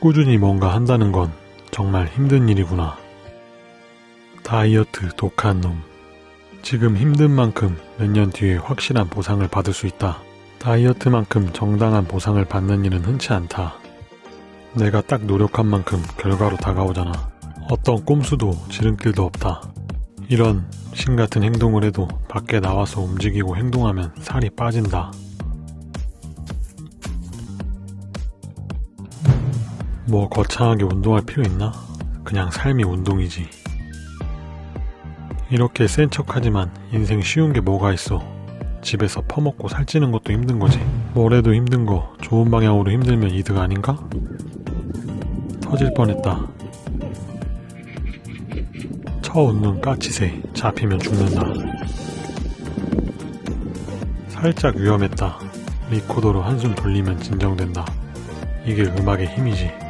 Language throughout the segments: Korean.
꾸준히 뭔가 한다는 건 정말 힘든 일이구나. 다이어트 독한 놈. 지금 힘든 만큼 몇 년 뒤에 확실한 보상을 받을 수 있다. 다이어트만큼 정당한 보상을 받는 일은 흔치 않다. 내가 딱 노력한 만큼 결과로 다가오잖아. 어떤 꼼수도 지름길도 없다. 이런 신 같은 행동을 해도 밖에 나와서 움직이고 행동하면 살이 빠진다. 뭐 거창하게 운동할 필요 있나? 그냥 삶이 운동이지. 이렇게 센 척하지만 인생 쉬운 게 뭐가 있어. 집에서 퍼먹고 살찌는 것도 힘든 거지. 뭐래도 힘든 거 좋은 방향으로 힘들면 이득 아닌가? 터질 뻔했다. 쳐웃는 까치새 잡히면 죽는다. 살짝 위험했다. 리코더로 한숨 돌리면 진정된다. 이게 음악의 힘이지.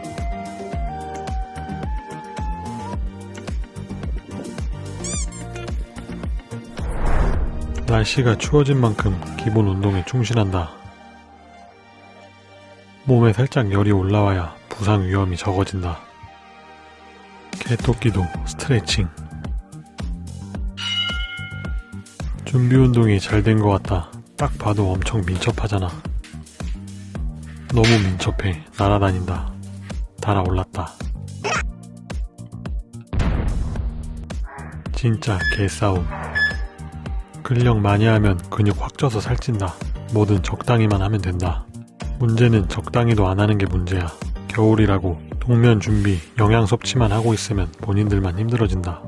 날씨가 추워진 만큼 기본 운동에 충실한다. 몸에 살짝 열이 올라와야 부상 위험이 적어진다. 개토끼도 스트레칭. 준비 운동이 잘 된 것 같다. 딱 봐도 엄청 민첩하잖아. 너무 민첩해. 날아다닌다. 달아올랐다. 진짜 개싸움. 근력 많이 하면 근육 확 쪄서 살찐다. 뭐든 적당히만 하면 된다. 문제는 적당히도 안 하는 게 문제야. 겨울이라고 동면 준비, 영양 섭취만 하고 있으면 본인들만 힘들어진다.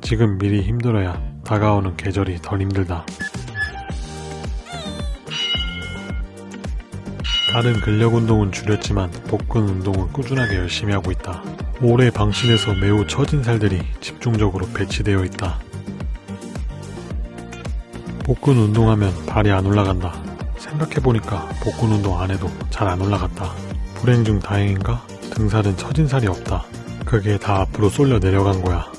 지금 미리 힘들어야 다가오는 계절이 덜 힘들다. 다른 근력 운동은 줄였지만 복근 운동은 꾸준하게 열심히 하고 있다. 오래 방신해서 매우 처진 살들이 집중적으로 배치되어 있다. 복근 운동하면 발이 안 올라간다. 생각해보니까 복근 운동 안 해도 잘 안 올라갔다. 불행 중 다행인가? 등살은 처진 살이 없다. 그게 다 앞으로 쏠려 내려간 거야.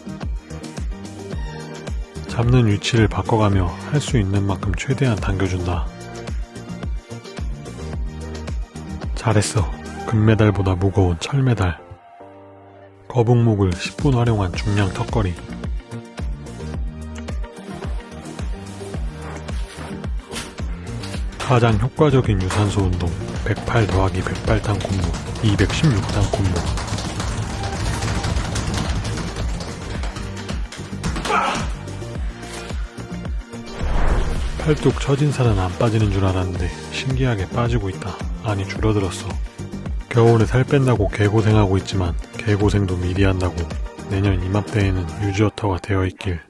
잡는 위치를 바꿔가며 할 수 있는 만큼 최대한 당겨준다. 잘했어. 금메달보다 무거운 철메달. 거북목을 10분 활용한 중량 턱걸이. 가장 효과적인 유산소 운동 108 더하기 108단 콤보 216단 콤보 팔뚝 처진 살은 안 빠지는 줄 알았는데 신기하게 빠지고 있다. 아니 줄어들었어. 겨울에 살 뺀다고 개고생하고 있지만 개고생도 미리 한다고 내년 이맘때에는 유지어터가 되어있길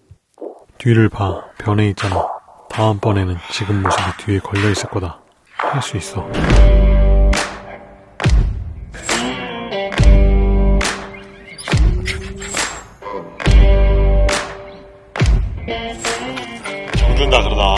뒤를 봐 변해 있잖아. 다음번에는 지금 모습이 뒤에 걸려 있을 거다. 할 수 있어. 정준다 그러다